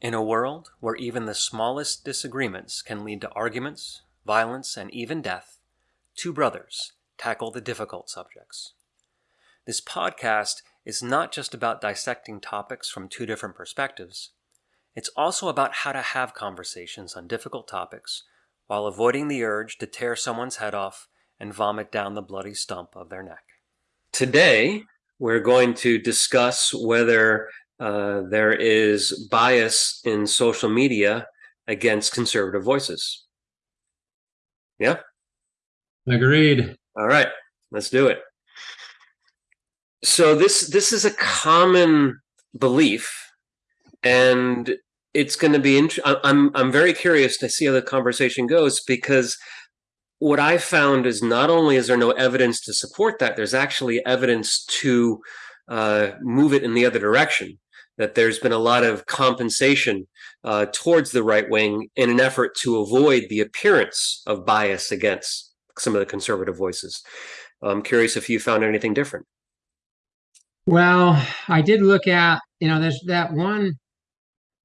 In a world where even the smallest disagreements can lead to arguments, violence, and even death, two brothers tackle the difficult subjects. This podcast is not just about dissecting topics from two different perspectives, it's also about how to have conversations on difficult topics while avoiding the urge to tear someone's head off and vomit down the bloody stump of their neck. Today, we're going to discuss whether uh, there is bias in social media against conservative voices. Yeah? Agreed. All right, let's do it. So this this is a common belief, and it's going to be. I'm I'm very curious to see how the conversation goes because what I found is not only is there no evidence to support that, there's actually evidence to uh, move it in the other direction that there's been a lot of compensation uh, towards the right wing in an effort to avoid the appearance of bias against some of the conservative voices. I'm curious if you found anything different. Well, I did look at, you know, there's that one,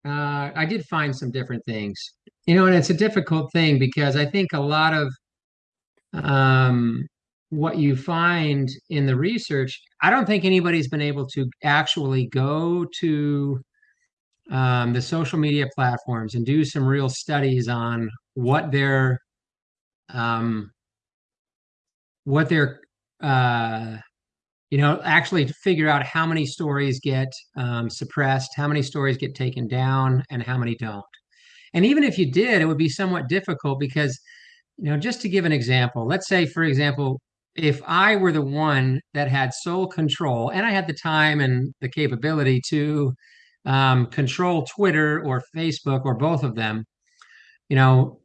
uh, I did find some different things, you know, and it's a difficult thing because I think a lot of um, what you find in the research, I don't think anybody's been able to actually go to um, the social media platforms and do some real studies on what their um, what their uh, you know actually to figure out how many stories get um, suppressed, how many stories get taken down, and how many don't. And even if you did, it would be somewhat difficult because you know just to give an example, let's say for example if I were the one that had sole control and I had the time and the capability to um, control Twitter or Facebook or both of them, you know,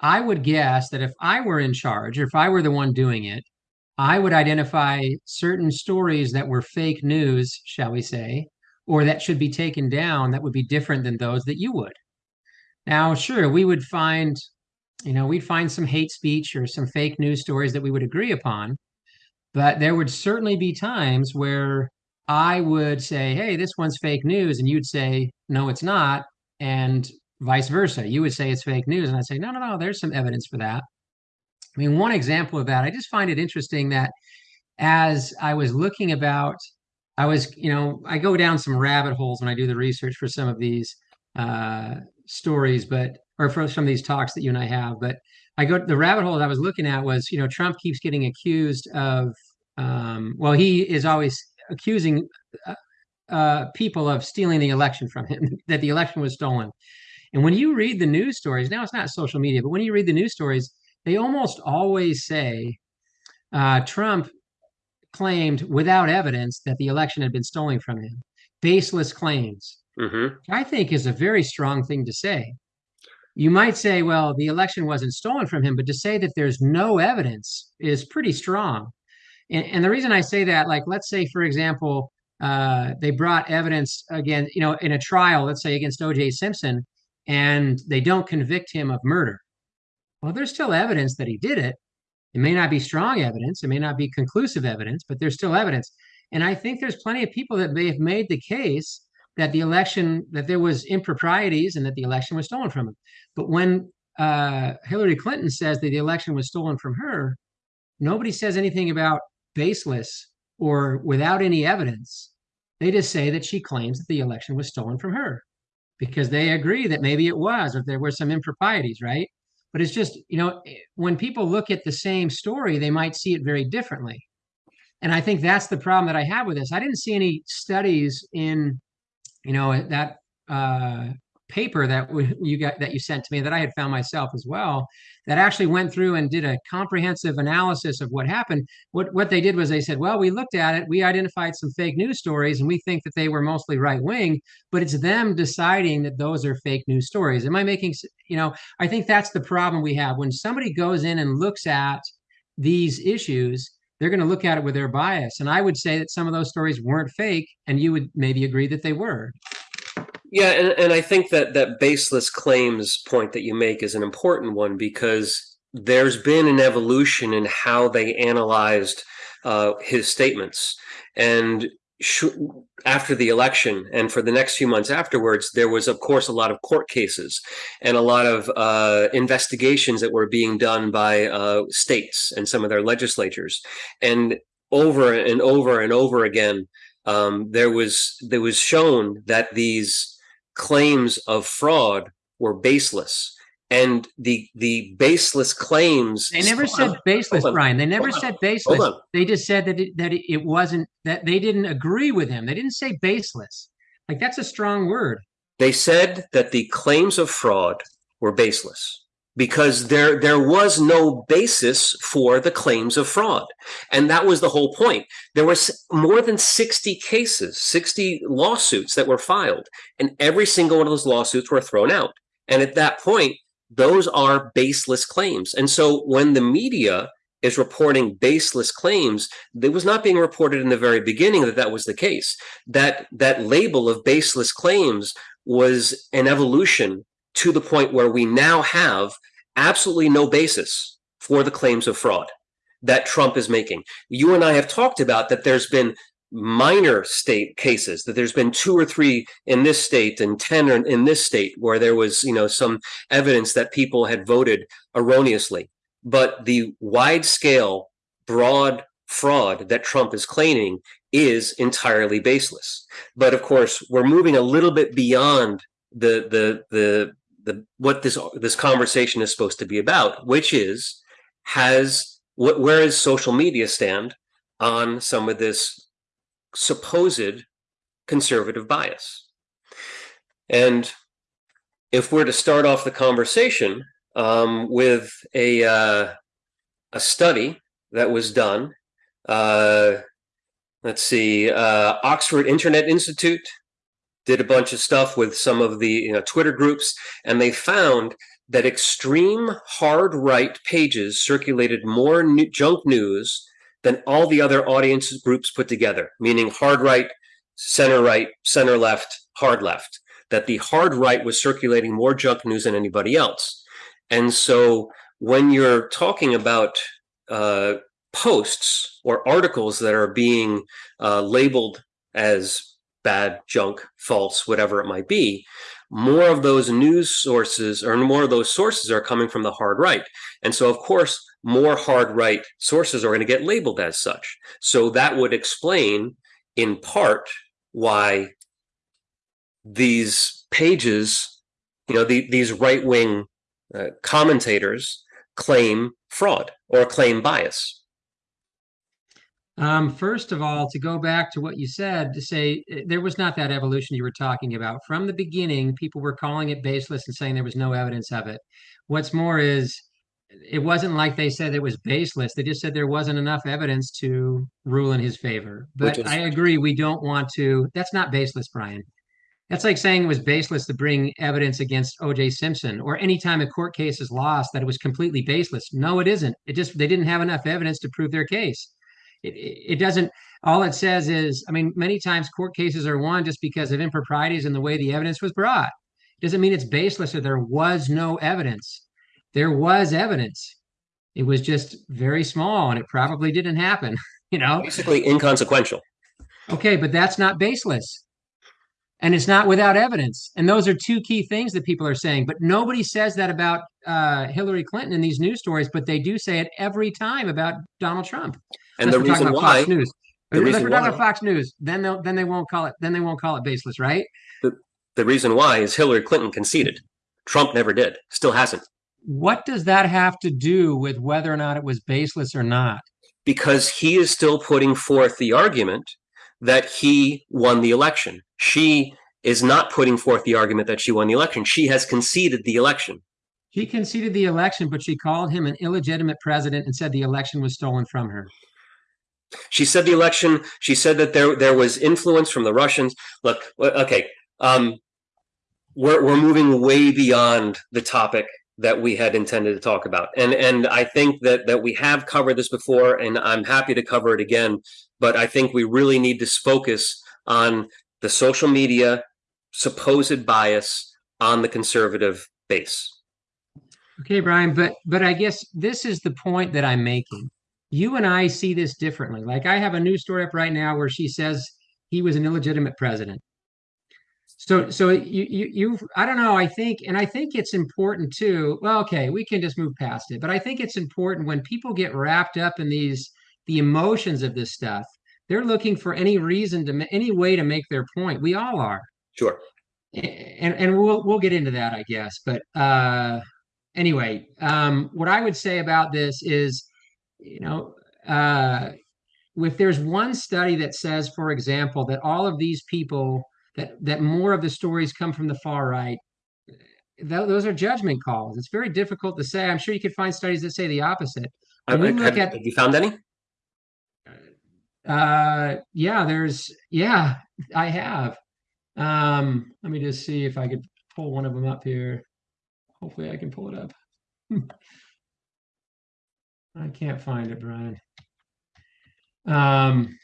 I would guess that if I were in charge or if I were the one doing it, I would identify certain stories that were fake news, shall we say, or that should be taken down that would be different than those that you would. Now, sure, we would find you know, we'd find some hate speech or some fake news stories that we would agree upon. But there would certainly be times where I would say, hey, this one's fake news. And you'd say, no, it's not. And vice versa. You would say it's fake news. And I'd say, no, no, no, there's some evidence for that. I mean, one example of that, I just find it interesting that as I was looking about, I was, you know, I go down some rabbit holes when I do the research for some of these uh, stories, but or from some of these talks that you and I have. But I go the rabbit hole that I was looking at was, you know, Trump keeps getting accused of, um, well, he is always accusing uh, uh, people of stealing the election from him, that the election was stolen. And when you read the news stories, now it's not social media, but when you read the news stories, they almost always say uh, Trump claimed without evidence that the election had been stolen from him. Baseless claims. Mm-hmm. I think is a very strong thing to say you might say, well, the election wasn't stolen from him, but to say that there's no evidence is pretty strong. And, and the reason I say that, like, let's say, for example, uh, they brought evidence again, you know, in a trial, let's say against O.J. Simpson, and they don't convict him of murder. Well, there's still evidence that he did it. It may not be strong evidence, it may not be conclusive evidence, but there's still evidence. And I think there's plenty of people that may have made the case that the election that there was improprieties and that the election was stolen from him. But when uh, Hillary Clinton says that the election was stolen from her, nobody says anything about baseless or without any evidence. They just say that she claims that the election was stolen from her because they agree that maybe it was or there were some improprieties, right? But it's just, you know, when people look at the same story, they might see it very differently. And I think that's the problem that I have with this. I didn't see any studies in you know that uh, paper that you got that you sent to me that I had found myself as well that actually went through and did a comprehensive analysis of what happened. What what they did was they said, well, we looked at it, we identified some fake news stories, and we think that they were mostly right wing, but it's them deciding that those are fake news stories. Am I making you know? I think that's the problem we have when somebody goes in and looks at these issues they're going to look at it with their bias. And I would say that some of those stories weren't fake, and you would maybe agree that they were. Yeah, and, and I think that that baseless claims point that you make is an important one because there's been an evolution in how they analyzed uh, his statements. And after the election and for the next few months afterwards, there was, of course, a lot of court cases and a lot of uh, investigations that were being done by uh, states and some of their legislatures. And over and over and over again, um, there was there was shown that these claims of fraud were baseless and the the baseless claims they never said baseless brian. They never said baseless. They just said that it, that it wasn't that they didn't agree with him. They didn't say baseless. Like that's a strong word. They said that the claims of fraud were baseless because there there was no basis for the claims of fraud. And that was the whole point. There was more than 60 cases 60 lawsuits that were filed and every single one of those lawsuits were thrown out. And at that point those are baseless claims. And so when the media is reporting baseless claims, it was not being reported in the very beginning that that was the case. That that label of baseless claims was an evolution to the point where we now have absolutely no basis for the claims of fraud that Trump is making. You and I have talked about that there's been minor state cases that there's been two or three in this state and 10 in this state where there was you know some evidence that people had voted erroneously. But the wide scale broad fraud that trump is claiming is entirely baseless. But of course we're moving a little bit beyond the the the the what this this conversation is supposed to be about which is has what where is social media stand on some of this supposed conservative bias. And if we're to start off the conversation um, with a uh, a study that was done, uh, let's see, uh, Oxford Internet Institute did a bunch of stuff with some of the you know, Twitter groups, and they found that extreme hard right pages circulated more new junk news than all the other audience groups put together, meaning hard right, center right, center left, hard left, that the hard right was circulating more junk news than anybody else. And so when you're talking about uh, posts or articles that are being uh, labeled as bad, junk, false, whatever it might be, more of those news sources or more of those sources are coming from the hard right. And so, of course, more hard right sources are going to get labeled as such. So that would explain, in part, why these pages, you know, the, these right wing uh, commentators claim fraud or claim bias. Um, first of all, to go back to what you said, to say eh, there was not that evolution you were talking about. From the beginning, people were calling it baseless and saying there was no evidence of it. What's more is it wasn't like they said it was baseless. They just said there wasn't enough evidence to rule in his favor. But is- I agree, we don't want to. That's not baseless, Brian. That's like saying it was baseless to bring evidence against O.J. Simpson, or anytime a court case is lost, that it was completely baseless. No, it isn't. It just they didn't have enough evidence to prove their case. It, it doesn't. All it says is, I mean, many times court cases are won just because of improprieties in the way the evidence was brought. It doesn't mean it's baseless or there was no evidence there was evidence. It was just very small and it probably didn't happen, you know? Basically inconsequential. Okay, but that's not baseless. And it's not without evidence. And those are two key things that people are saying. But nobody says that about uh, Hillary Clinton in these news stories, but they do say it every time about Donald Trump. And the reason why Fox News. The reason we're talking about Fox News, then they'll then they won't call it then they won't call it baseless, right? The, the reason why is Hillary Clinton conceded. Trump never did. Still hasn't. What does that have to do with whether or not it was baseless or not? Because he is still putting forth the argument that he won the election. She is not putting forth the argument that she won the election. She has conceded the election. She conceded the election, but she called him an illegitimate president and said the election was stolen from her. She said the election. She said that there there was influence from the Russians. Look, okay, um, we're we're moving way beyond the topic that we had intended to talk about. And and I think that that we have covered this before and I'm happy to cover it again, but I think we really need to focus on the social media supposed bias on the conservative base. Okay, Brian, but but I guess this is the point that I'm making. You and I see this differently. Like I have a news story up right now where she says he was an illegitimate president. So, so you, you, you, I don't know. I think, and I think it's important too. Well, okay, we can just move past it, but I think it's important when people get wrapped up in these, the emotions of this stuff. They're looking for any reason to, any way to make their point. We all are. Sure. And and we'll we'll get into that, I guess. But uh, anyway, um, what I would say about this is, you know, uh, if there's one study that says, for example, that all of these people that that more of the stories come from the far right th- those are judgment calls. It's very difficult to say. I'm sure you could find studies that say the opposite. When we look have, at have you found any? Uh yeah there's yeah i have. Um let me just see if i could pull one of them up here. Hopefully i can pull it up. I can't find it brian. Um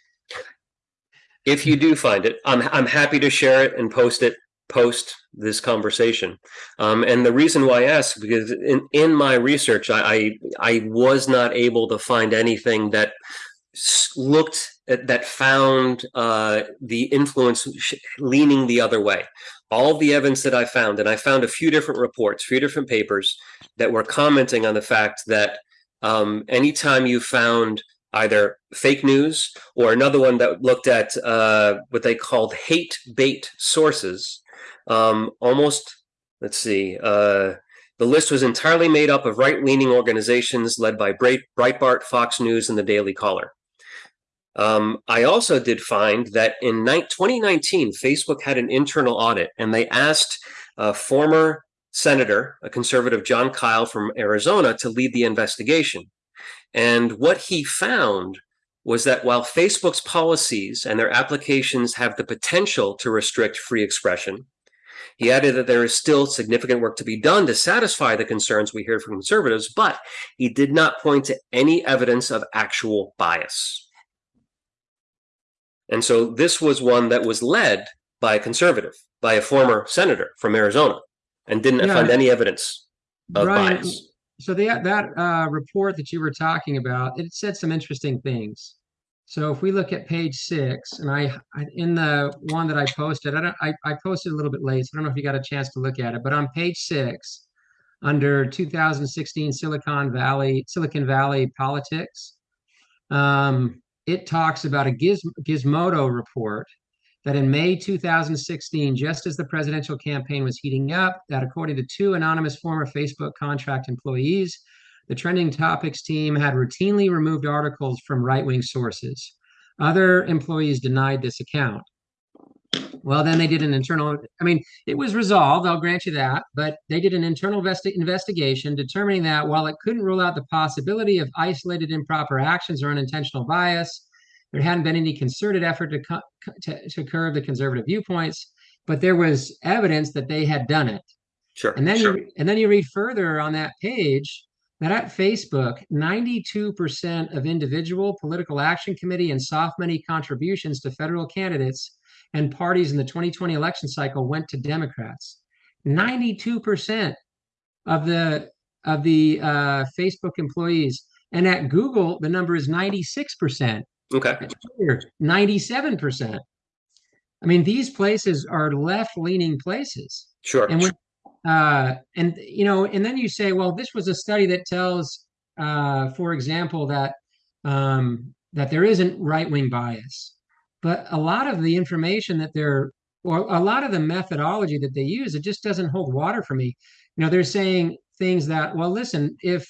if you do find it, I'm I'm happy to share it and post it post this conversation. Um, and the reason why I ask because in in my research, I I, I was not able to find anything that looked at, that found uh, the influence leaning the other way. All the evidence that I found, and I found a few different reports, few different papers that were commenting on the fact that um, anytime you found either fake news or another one that looked at uh, what they called hate bait sources. Um, almost, let's see, uh, the list was entirely made up of right leaning organizations led by Breitbart, Fox News, and the Daily Caller. Um, I also did find that in 2019, Facebook had an internal audit and they asked a former senator, a conservative Jon Kyl from Arizona, to lead the investigation. And what he found was that while Facebook's policies and their applications have the potential to restrict free expression, he added that there is still significant work to be done to satisfy the concerns we hear from conservatives, but he did not point to any evidence of actual bias. And so this was one that was led by a conservative, by a former senator from Arizona, and didn't yeah, find any evidence of Brian, bias so the, that uh, report that you were talking about, it said some interesting things. So if we look at page six, and I, I in the one that I posted, I, don't, I, I posted a little bit late, so I don't know if you got a chance to look at it. But on page six, under 2016 Silicon Valley Silicon Valley politics, um, it talks about a Giz, Gizmodo report that in May 2016, just as the presidential campaign was heating up, that according to two anonymous former Facebook contract employees, the trending topics team had routinely removed articles from right wing sources. Other employees denied this account. Well, then they did an internal, I mean, it was resolved, I'll grant you that, but they did an internal investi- investigation determining that while it couldn't rule out the possibility of isolated improper actions or unintentional bias, there hadn't been any concerted effort to, to, to curb the conservative viewpoints, but there was evidence that they had done it. Sure. And then sure. you and then you read further on that page that at Facebook, 92% of individual political action committee and soft money contributions to federal candidates and parties in the 2020 election cycle went to Democrats. 92% of the of the uh, Facebook employees, and at Google, the number is 96%. Okay. 97%. I mean, these places are left leaning places. Sure. And when, uh, and you know, and then you say, well, this was a study that tells, uh, for example, that um, that there isn't right wing bias, but a lot of the information that they're, or a lot of the methodology that they use, it just doesn't hold water for me. You know, they're saying things that, well, listen, if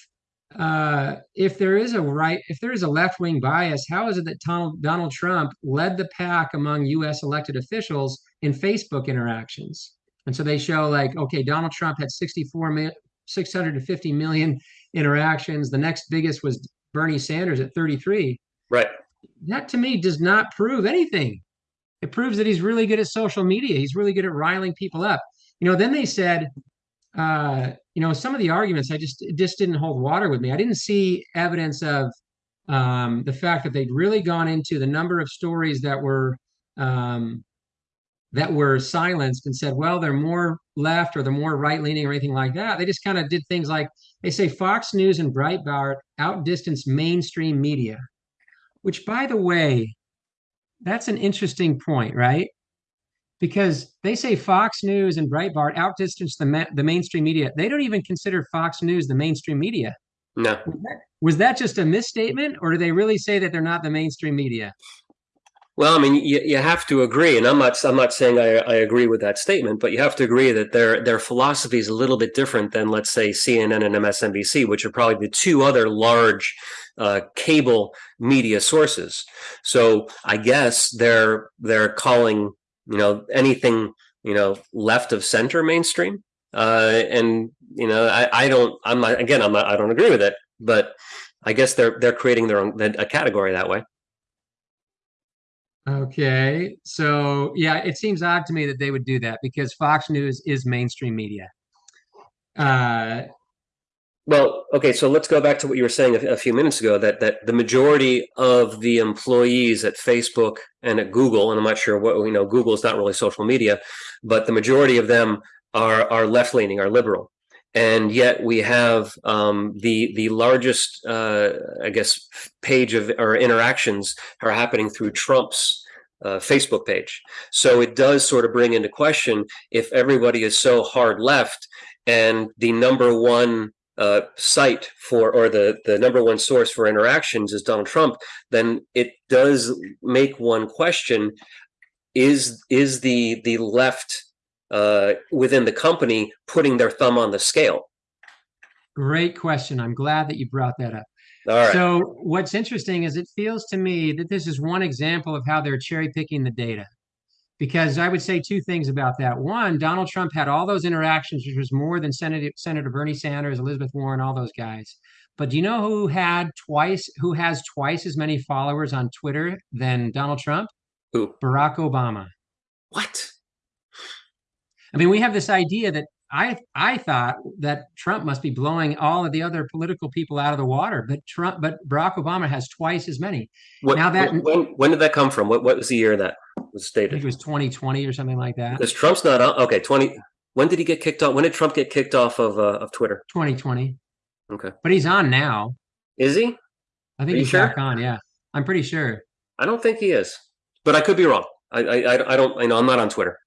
uh, if there is a right, if there is a left wing bias, how is it that Donald, Donald Trump led the pack among U.S. elected officials in Facebook interactions? And so they show like, okay, Donald Trump had 64 650 million interactions. The next biggest was Bernie Sanders at 33. Right. That to me does not prove anything. It proves that he's really good at social media. He's really good at riling people up. You know, then they said uh, you know, some of the arguments I just just didn't hold water with me. I didn't see evidence of um, the fact that they'd really gone into the number of stories that were um, that were silenced and said, well, they're more left or they're more right leaning or anything like that. They just kind of did things like they say Fox News and Breitbart outdistance mainstream media, which, by the way, that's an interesting point, right? Because they say Fox News and Breitbart outdistance the ma- the mainstream media. They don't even consider Fox News the mainstream media. No. Was that, was that just a misstatement, or do they really say that they're not the mainstream media? Well, I mean, you, you have to agree, and I'm not I'm not saying I, I agree with that statement, but you have to agree that their their philosophy is a little bit different than, let's say, CNN and MSNBC, which are probably the two other large uh, cable media sources. So I guess they're they're calling you know anything you know left of center mainstream, uh, and you know I, I don't I'm not again I'm not I don't agree with it, but I guess they're they're creating their own a category that way. Okay, so yeah, it seems odd to me that they would do that because Fox News is mainstream media. Uh, Well, okay, so let's go back to what you were saying a, a few minutes ago that that the majority of the employees at Facebook and at Google, and I'm not sure what you know, Google is not really social media, but the majority of them are are left leaning, are liberal, and yet we have um, the the largest, uh, I guess, page of or interactions are happening through Trump's uh, Facebook page. So it does sort of bring into question if everybody is so hard left, and the number one uh, site for or the the number one source for interactions is Donald Trump, then it does make one question: is is the the left uh, within the company putting their thumb on the scale? great question. I'm glad that you brought that up. All right. So what's interesting is it feels to me that this is one example of how they're cherry picking the data. Because I would say two things about that. One, Donald Trump had all those interactions, which was more than Senator, Senator Bernie Sanders, Elizabeth Warren, all those guys. But do you know who had twice, who has twice as many followers on Twitter than Donald Trump? Who? Barack Obama. What? I mean, we have this idea that I I thought that Trump must be blowing all of the other political people out of the water, but Trump, but Barack Obama has twice as many. What, Now that- when when did that come from? What what was the year that was I think stated? it was 2020 or something like that. Because Trump's not on. Okay, twenty. When did he get kicked off? When did Trump get kicked off of uh, of Twitter? 2020. Okay. But he's on now. Is he? I think he's sure? back on. Yeah, I'm pretty sure. I don't think he is, but I could be wrong. I I I- I don't. I know I'm not on Twitter.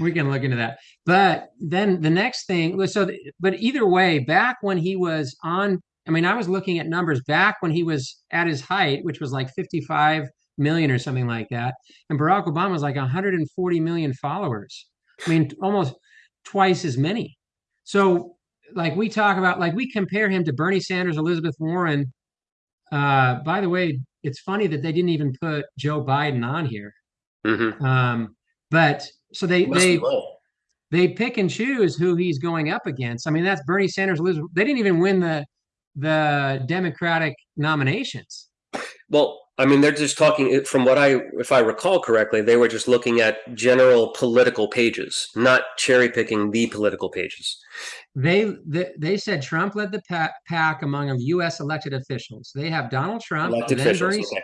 We can look into that. But then the next thing, so th- but either way, back when he was on, I mean, I was looking at numbers back when he was at his height, which was like 55 million or something like that, and Barack Obama was like 140 million followers. I mean, almost twice as many. So, like we talk about, like we compare him to Bernie Sanders, Elizabeth Warren. Uh, by the way, it's funny that they didn't even put Joe Biden on here. Mm-hmm. Um, but so they they they pick and choose who he's going up against. I mean, that's Bernie Sanders. They didn't even win the the Democratic nominations. Well, I mean, they're just talking from what I, if I recall correctly, they were just looking at general political pages, not cherry picking the political pages. They they, they said Trump led the pack among U.S. elected officials. They have Donald Trump, Elected then officials. Bernie, Okay.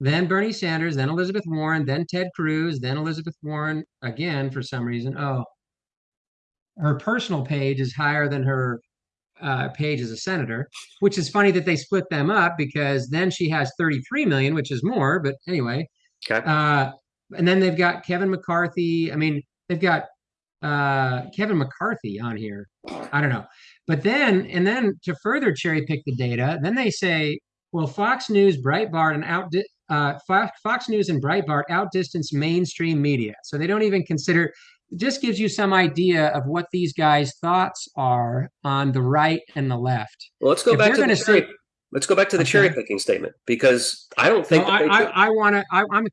then Bernie Sanders, then Elizabeth Warren, then Ted Cruz, then Elizabeth Warren again for some reason. Oh, her personal page is higher than her uh, page as a senator, which is funny that they split them up because then she has 33 million, which is more. But anyway, Okay. uh, and then they've got Kevin McCarthy. I mean, they've got uh, Kevin McCarthy on here. I don't know. But then, and then to further cherry pick the data, then they say, well, Fox News, Breitbart, and out uh, Fox, Fox News and Breitbart outdistance mainstream media. So they don't even consider. It just gives you some idea of what these guys' thoughts are on the right and the left. Well, let's go If back to the cherry. say- let's go back to the Okay. cherry picking statement because I don't think that I, I, I want to. I'm, I'm,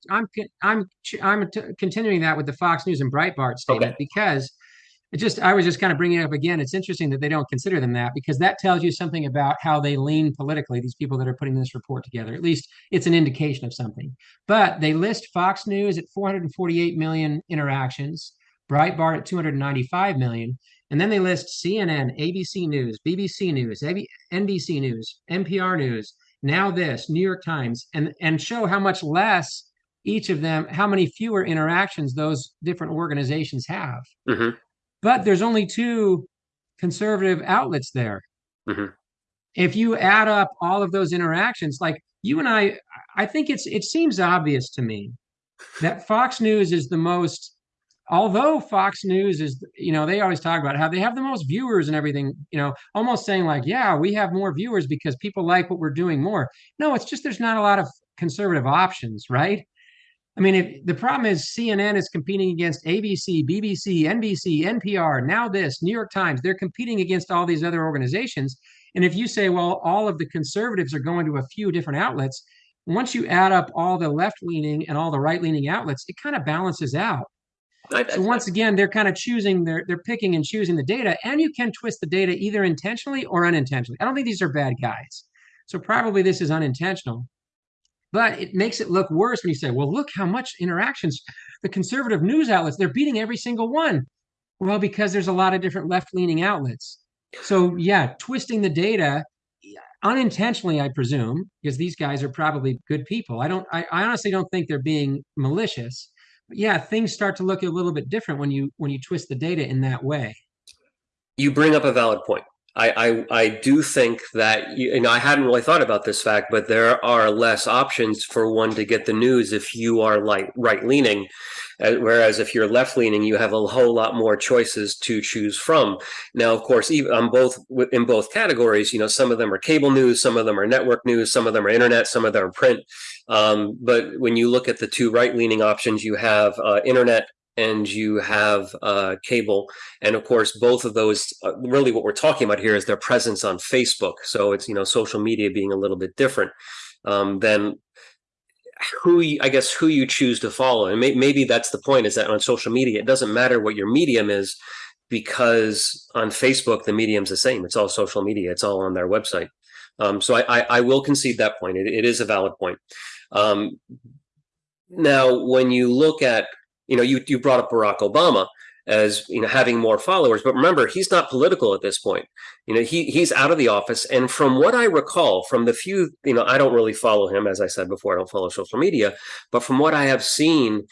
I'm, I'm t- continuing that with the Fox News and Breitbart statement Okay. because it just. I was just kind of bringing it up again. It's interesting that they don't consider them that because that tells you something about how they lean politically. These people that are putting this report together. At least it's an indication of something. But they list Fox News at 448 million interactions, Breitbart at 295 million, and then they list CNN, ABC News, BBC News, AB NBC News, NPR News, NowThis, New York Times, and and show how much less each of them, how many fewer interactions those different organizations have. Mhm. But there's only two conservative outlets there. Mhm. If you add up all of those interactions, like you and I, I think it's it seems obvious to me that Fox News is the most although Fox News is, you know, they always talk about how they have the most viewers and everything, you know, almost saying like, yeah, we have more viewers because people like what we're doing more. No, it's just there's not a lot of conservative options, right? I mean, if the problem is CNN is competing against ABC, BBC, NBC, NPR, NowThis, New York Times, they're competing against all these other organizations. And if you say, well, all of the conservatives are going to a few different outlets, once you add up all the left leaning and all the right leaning outlets, it kind of balances out. So once again, they're kind of choosing, they're they're picking and choosing the data, and you can twist the data either intentionally or unintentionally. I don't think these are bad guys. So probably this is unintentional. But it makes it look worse when you say, well, look how much interactions the conservative news outlets, they're beating every single one. Well, because there's a lot of different left-leaning outlets. So yeah, twisting the data unintentionally, I presume, because these guys are probably good people. I don't I, I honestly don't think they're being malicious yeah, things start to look a little bit different when you when you twist the data in that way. You bring up a valid point. I, I, I do think that you, know I hadn't really thought about this fact, but there are less options for one to get the news if you are like right leaning, uh, whereas if you're left leaning, you have a whole lot more choices to choose from. Now, of course, even on both in both categories, you know, some of them are cable news, some of them are network news, some of them are internet, some of them are print. Um, but when you look at the two right leaning options, you have uh, internet and you have uh, cable. And of course, both of those, uh, really what we're talking about here is their presence on Facebook. So it's, you know, social media being a little bit different um, than who you, I guess who you choose to follow. And may, maybe that's the point is that on social media, it doesn't matter what your medium is because on Facebook, the medium's the same. It's all social media. It's all on their website. Um, so I, I, I, will concede that point. It, it is a valid point. Um, now, when you look at you know, you you brought up Barack Obama as you know having more followers, but remember he's not political at this point. You know, he he's out of the office, and from what I recall, from the few you know, I don't really follow him as I said before. I don't follow social media, but from what I have seen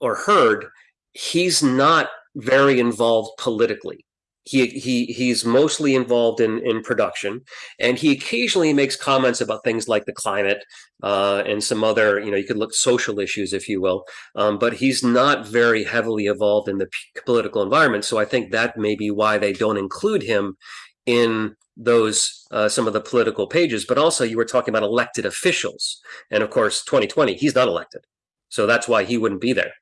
or heard, he's not very involved politically he he he's mostly involved in in production and he occasionally makes comments about things like the climate uh, and some other you know you could look social issues if you will um, but he's not very heavily involved in the political environment so i think that may be why they don't include him in those uh, some of the political pages but also you were talking about elected officials and of course 2020 he's not elected so that's why he wouldn't be there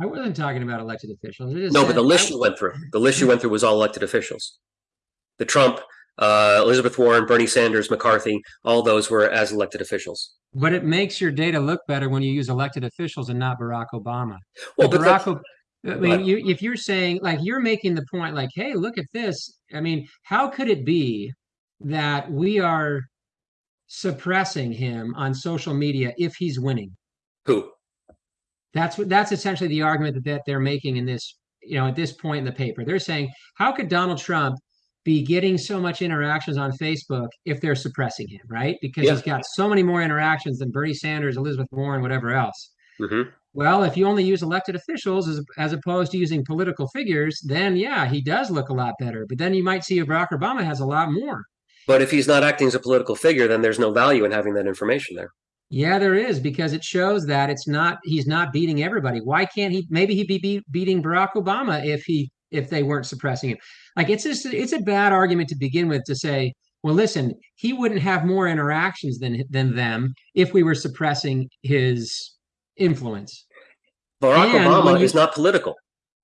I wasn't talking about elected officials. No, but the list you went through, the list you went through was all elected officials. The Trump, uh, Elizabeth Warren, Bernie Sanders, McCarthy, all those were as elected officials. But it makes your data look better when you use elected officials and not Barack Obama. Well, but Barack, I mean, you, if you're saying like you're making the point, like, hey, look at this. I mean, how could it be that we are suppressing him on social media if he's winning? Who? That's what that's essentially the argument that, that they're making in this, you know, at this point in the paper. They're saying, how could Donald Trump be getting so much interactions on Facebook if they're suppressing him, right? Because yeah. he's got so many more interactions than Bernie Sanders, Elizabeth Warren, whatever else. Mm-hmm. Well, if you only use elected officials as, as opposed to using political figures, then yeah, he does look a lot better. But then you might see a Barack Obama has a lot more. But if he's not acting as a political figure, then there's no value in having that information there. Yeah, there is because it shows that it's not he's not beating everybody. Why can't he? Maybe he'd be beat, beating Barack Obama if he if they weren't suppressing him. Like it's just it's a bad argument to begin with to say, well, listen, he wouldn't have more interactions than than them if we were suppressing his influence. Barack and Obama you, is not political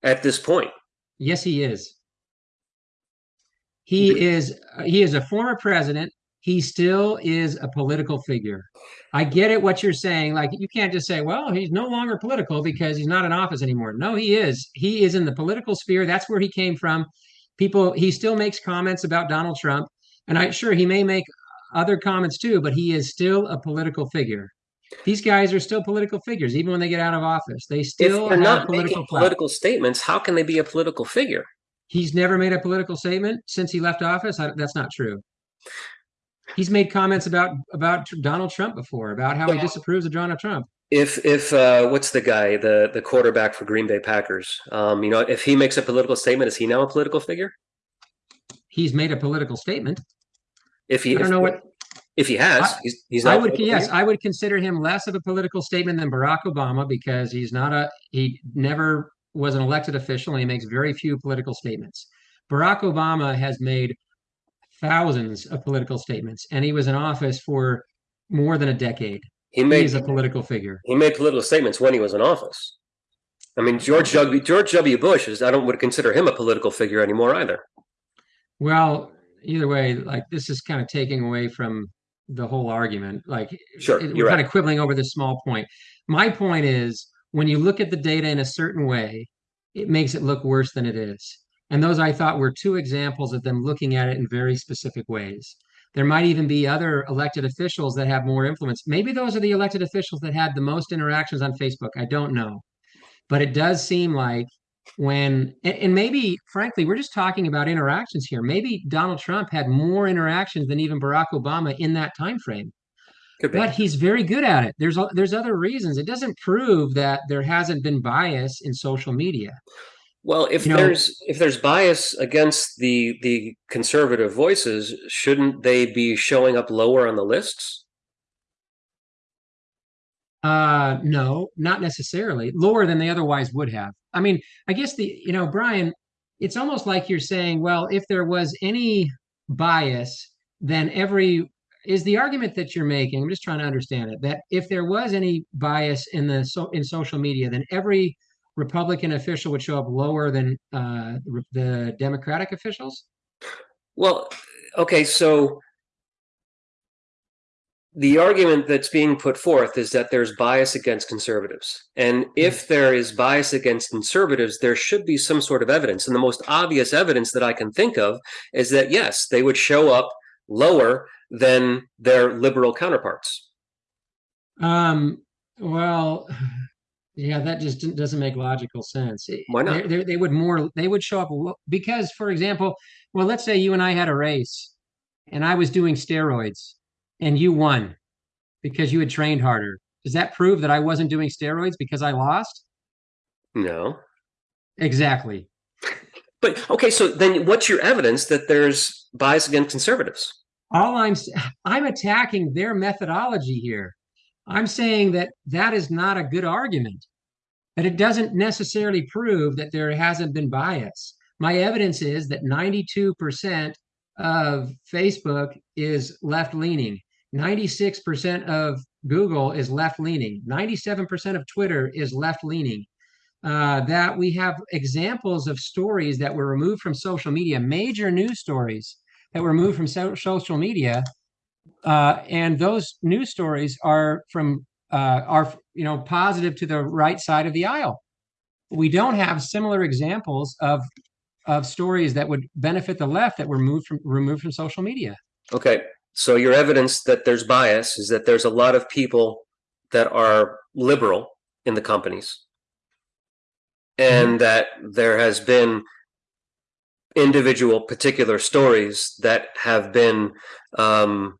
at this point. Yes, he is. He is he is a former president he still is a political figure. I get it what you're saying. Like you can't just say, well, he's no longer political because he's not in office anymore. No, he is. He is in the political sphere. That's where he came from. People, he still makes comments about Donald Trump. And I sure he may make other comments too, but he is still a political figure. These guys are still political figures, even when they get out of office. They still if they're not political making political statements. How can they be a political figure? He's never made a political statement since he left office. I, that's not true he's made comments about about Donald Trump before, about how he disapproves of Donald Trump. If if uh, what's the guy, the the quarterback for Green Bay Packers? Um, you know, if he makes a political statement, is he now a political figure? He's made a political statement. If he, I don't if, know what. If he has, I, he's, he's not. I would yes, I would consider him less of a political statement than Barack Obama because he's not a he never was an elected official and he makes very few political statements. Barack Obama has made thousands of political statements and he was in office for more than a decade. He made he's a political figure. He made political statements when he was in office. I mean, George W. George W. Bush is. I don't would consider him a political figure anymore either. Well, either way, like this is kind of taking away from the whole argument. Like, sure, it, we're right. kind of quibbling over this small point. My point is, when you look at the data in a certain way, it makes it look worse than it is. And those I thought were two examples of them looking at it in very specific ways. There might even be other elected officials that have more influence. Maybe those are the elected officials that had the most interactions on Facebook. I don't know. But it does seem like when and, maybe frankly we're just talking about interactions here maybe donald trump had more interactions than even barack obama in that time frame but he's very good at it there's there's other reasons it doesn't prove that there hasn't been bias in social media well if you there's know, if there's bias against the the conservative voices shouldn't they be showing up lower on the lists uh, no, not necessarily. Lower than they otherwise would have. I mean, I guess the, you know, Brian, it's almost like you're saying, well, if there was any bias, then every is the argument that you're making. I'm just trying to understand it. That if there was any bias in the so in social media, then every Republican official would show up lower than uh, the Democratic officials. Well, okay, so the argument that's being put forth is that there's bias against conservatives. And if there is bias against conservatives, there should be some sort of evidence. And the most obvious evidence that I can think of is that, yes, they would show up lower than their liberal counterparts. Um, well, yeah, that just doesn't make logical sense. Why not? They, they, they would more, they would show up because, for example, well, let's say you and I had a race and I was doing steroids and you won because you had trained harder. Does that prove that I wasn't doing steroids because I lost? No. Exactly. But okay, so then what's your evidence that there's bias against conservatives? All I'm I'm attacking their methodology here. I'm saying that that is not a good argument. That it doesn't necessarily prove that there hasn't been bias. My evidence is that 92% of Facebook is left leaning. 96% of Google is left leaning, 97% of Twitter is left leaning. Uh, that we have examples of stories that were removed from social media, major news stories that were removed from so- social media, uh, and those news stories are from uh, are you know positive to the right side of the aisle. We don't have similar examples of of stories that would benefit the left that were moved from removed from social media. Okay, so your evidence that there's bias is that there's a lot of people that are liberal in the companies and mm-hmm. that there has been individual particular stories that have been um,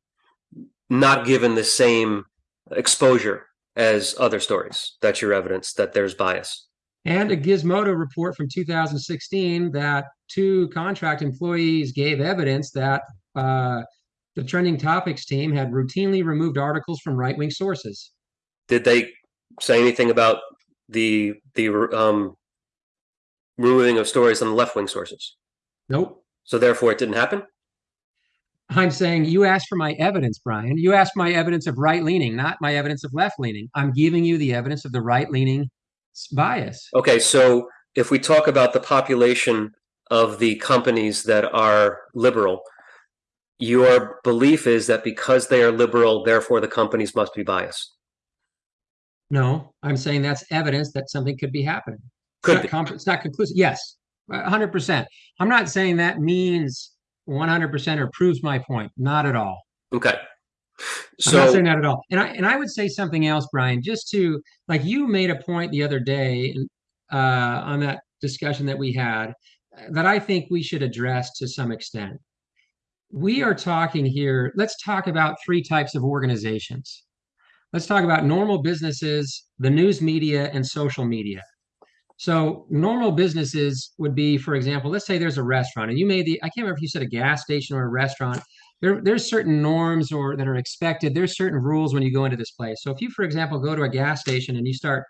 not given the same exposure as other stories. That's your evidence that there's bias. And a Gizmodo report from 2016 that two contract employees gave evidence that uh, the trending topics team had routinely removed articles from right wing sources. Did they say anything about the the um, removing of stories on the left wing sources? Nope. So therefore, it didn't happen. I'm saying you asked for my evidence, Brian. You asked my evidence of right leaning, not my evidence of left leaning. I'm giving you the evidence of the right leaning bias. Okay, so if we talk about the population of the companies that are liberal, your belief is that because they are liberal, therefore the companies must be biased. No, I'm saying that's evidence that something could be happening. Could it's, not, it's not conclusive. Yes, 100%. I'm not saying that means 100% or proves my point. Not at all. Okay. So, I'm not saying that at all. And I and I would say something else, Brian, just to like you made a point the other day uh, on that discussion that we had that I think we should address to some extent we are talking here, let's talk about three types of organizations. Let's talk about normal businesses, the news media, and social media. So, normal businesses would be, for example, let's say there's a restaurant and you made the, I can't remember if you said a gas station or a restaurant, there, there's certain norms or that are expected. There's certain rules when you go into this place. So if you, for example, go to a gas station and you start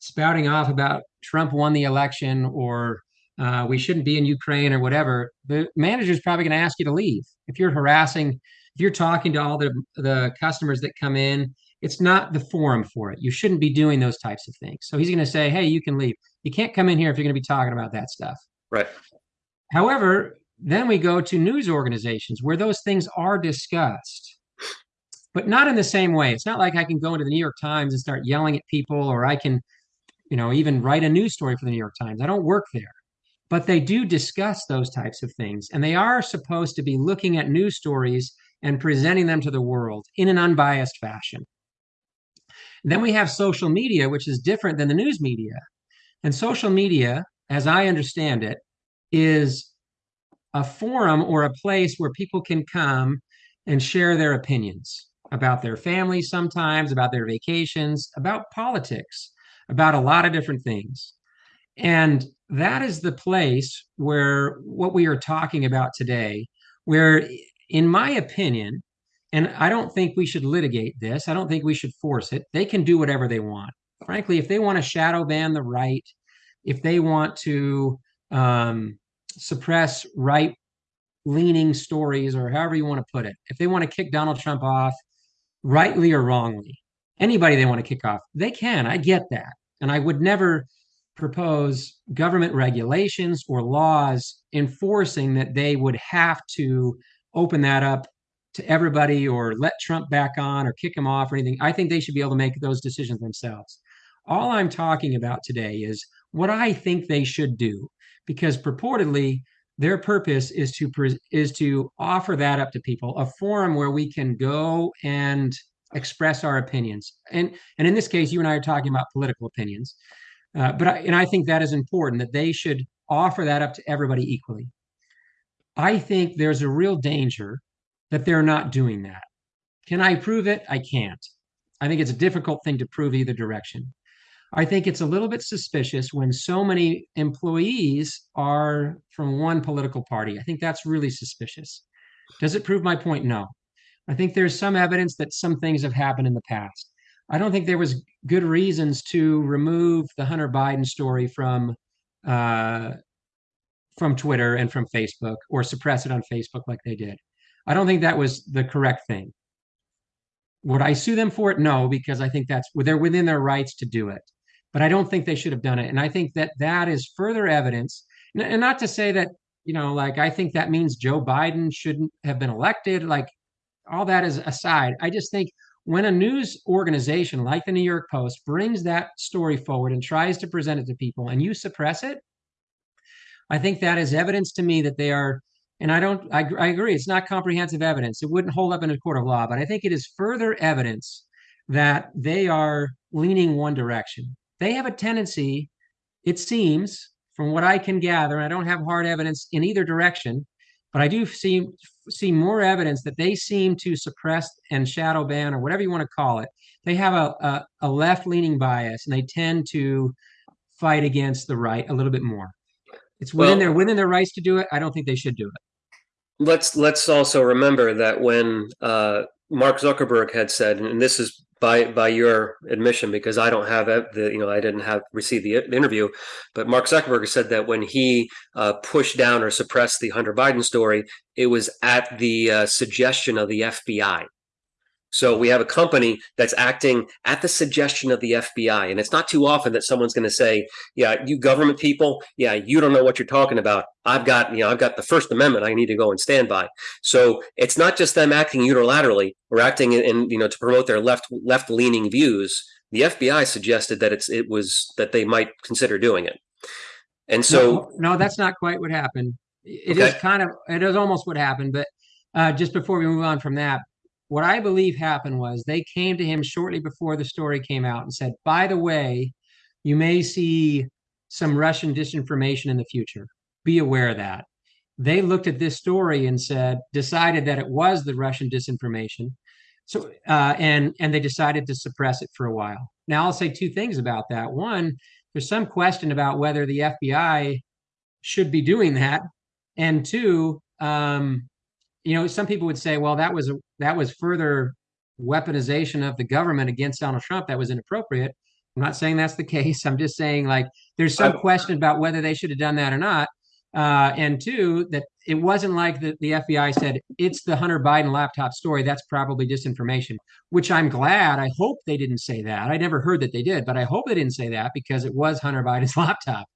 spouting off about Trump won the election or uh, we shouldn't be in Ukraine or whatever, the manager is probably going to ask you to leave. If you're harassing, if you're talking to all the the customers that come in, it's not the forum for it. You shouldn't be doing those types of things. So he's going to say, "Hey, you can leave. You can't come in here if you're going to be talking about that stuff." Right. However, then we go to news organizations where those things are discussed, but not in the same way. It's not like I can go into the New York Times and start yelling at people, or I can, you know, even write a news story for the New York Times. I don't work there. But they do discuss those types of things. And they are supposed to be looking at news stories and presenting them to the world in an unbiased fashion. Then we have social media, which is different than the news media. And social media, as I understand it, is a forum or a place where people can come and share their opinions about their families sometimes, about their vacations, about politics, about a lot of different things. And that is the place where what we are talking about today, where, in my opinion, and I don't think we should litigate this, I don't think we should force it. They can do whatever they want. Frankly, if they want to shadow ban the right, if they want to um, suppress right leaning stories or however you want to put it, if they want to kick Donald Trump off, rightly or wrongly, anybody they want to kick off, they can. I get that. And I would never propose government regulations or laws enforcing that they would have to open that up to everybody or let Trump back on or kick him off or anything. I think they should be able to make those decisions themselves. All I'm talking about today is what I think they should do because purportedly their purpose is to is to offer that up to people a forum where we can go and express our opinions and and in this case you and i are talking about political opinions uh, but I, and I think that is important that they should offer that up to everybody equally. I think there's a real danger that they're not doing that. Can I prove it? I can't. I think it's a difficult thing to prove either direction. I think it's a little bit suspicious when so many employees are from one political party. I think that's really suspicious. Does it prove my point? No. I think there's some evidence that some things have happened in the past. I don't think there was good reasons to remove the Hunter Biden story from uh, from Twitter and from Facebook or suppress it on Facebook like they did. I don't think that was the correct thing. Would I sue them for it? No, because I think that's they're within their rights to do it. But I don't think they should have done it. And I think that that is further evidence. And not to say that you know, like I think that means Joe Biden shouldn't have been elected. Like all that is aside, I just think when a news organization like the New York Post brings that story forward and tries to present it to people and you suppress it, I think that is evidence to me that they are, and I don't, I, I agree, it's not comprehensive evidence. It wouldn't hold up in a court of law, but I think it is further evidence that they are leaning one direction. They have a tendency, it seems, from what I can gather, I don't have hard evidence in either direction, but I do see see more evidence that they seem to suppress and shadow ban or whatever you want to call it. They have a, a, a left leaning bias and they tend to fight against the right a little bit more. It's within well, their within their rights to do it. I don't think they should do it. Let's let's also remember that when uh, Mark Zuckerberg had said, and this is by by your admission because I don't have the you know I didn't have received the, interview, but Mark Zuckerberg said that when he uh, pushed down or suppressed the Hunter Biden story, it was at the uh, suggestion of the FBI. So we have a company that's acting at the suggestion of the FBI. And it's not too often that someone's going to say, yeah, you government people, yeah, you don't know what you're talking about. I've got, you know, I've got the First Amendment I need to go and stand by. So it's not just them acting unilaterally or acting in, in you know, to promote their left left leaning views. The FBI suggested that it's it was that they might consider doing it. And so no, no that's not quite what happened. It okay. is kind of it is almost what happened, but uh, just before we move on from that, what I believe happened was they came to him shortly before the story came out and said, by the way, you may see some Russian disinformation in the future. Be aware of that. They looked at this story and said, decided that it was the Russian disinformation. So, uh, and and they decided to suppress it for a while. Now, I'll say two things about that. One, there's some question about whether the FBI should be doing that, and two, um, you know, some people would say, well, that was that was further weaponization of the government against Donald Trump that was inappropriate. I'm not saying that's the case. I'm just saying like there's some question about whether they should have done that or not. Uh, and two, that it wasn't like the, the FBI said it's the Hunter Biden laptop story. That's probably disinformation, which I'm glad. I hope they didn't say that. I never heard that they did, but I hope they didn't say that because it was Hunter Biden's laptop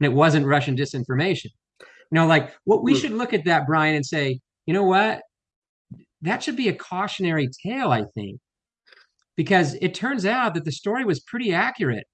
and it wasn't Russian disinformation. You know, like what we should look at that, Brian, and say, you know what? That should be a cautionary tale, I think, because it turns out that the story was pretty accurate.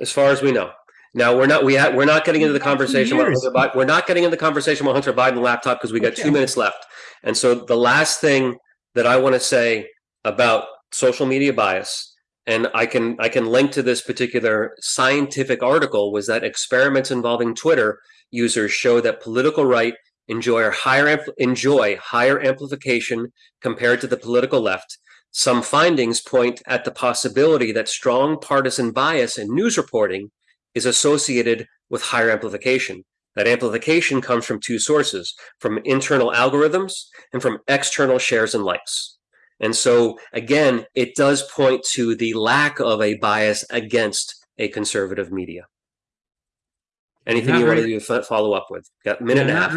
as far as we know. Now we're not we ha- we're not getting into the We've got two conversation about years. Hunter Biden. We're not getting into the conversation about Hunter Biden laptop because we got two minutes left. And so the last thing that I want to say about social media bias, and I can I can link to this particular scientific article, was that experiments involving Twitter users show that political right enjoy higher enjoy higher amplification compared to the political left. Some findings point at the possibility that strong partisan bias in news reporting is associated with higher amplification. That amplification comes from two sources from internal algorithms and from external shares and likes. And so, again, it does point to the lack of a bias against a conservative media. Anything you want to follow up with? Got a minute and a half.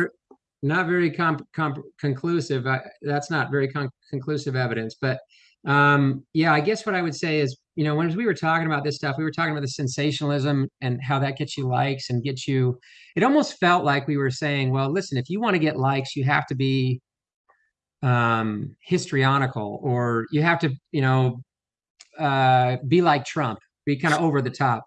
Not very com- com- conclusive. I, that's not very con- conclusive evidence. But um, yeah, I guess what I would say is, you know, when we were talking about this stuff, we were talking about the sensationalism and how that gets you likes and gets you. It almost felt like we were saying, well, listen, if you want to get likes, you have to be um, histrionical or you have to, you know, uh, be like Trump, be kind of over the top.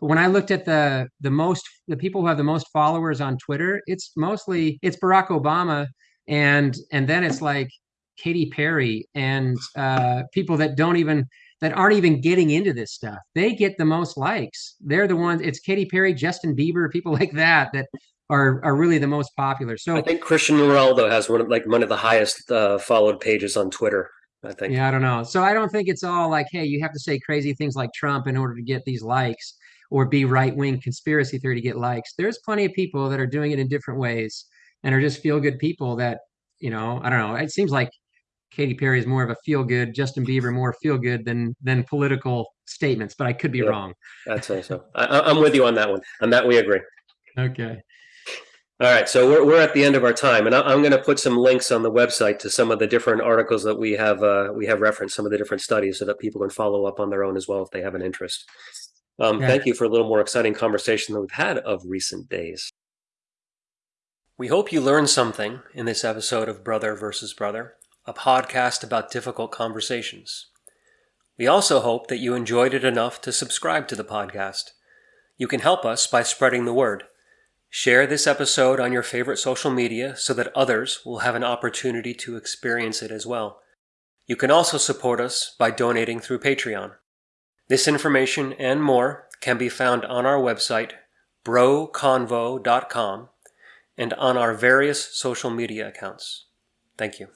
But when I looked at the the most the people who have the most followers on Twitter, it's mostly it's Barack Obama and and then it's like Katy Perry and uh, people that don't even that aren't even getting into this stuff. They get the most likes. They're the ones. It's Katy Perry, Justin Bieber, people like that that are are really the most popular. So I think Christian Ronaldo has one of like one of the highest uh, followed pages on Twitter. I think. Yeah, I don't know. So I don't think it's all like, hey, you have to say crazy things like Trump in order to get these likes or be right wing conspiracy theory to get likes. There's plenty of people that are doing it in different ways and are just feel good people that, you know, I don't know. It seems like Katy Perry is more of a feel good, Justin Bieber more feel good than than political statements, but I could be Yeah. wrong. I'd say so. I, I'm with you on that one. On that, we agree. Okay. All right, so we're, we're at the end of our time, and I, I'm going to put some links on the website to some of the different articles that we have uh, we have referenced, some of the different studies, so that people can follow up on their own as well if they have an interest. Um, Yeah. Thank you for a little more exciting conversation than we've had of recent days. We hope you learned something in this episode of Brother versus Brother, a podcast about difficult conversations. We also hope that you enjoyed it enough to subscribe to the podcast. You can help us by spreading the word. Share this episode on your favorite social media so that others will have an opportunity to experience it as well. You can also support us by donating through Patreon. This information and more can be found on our website, broconvo.com, and on our various social media accounts. Thank you.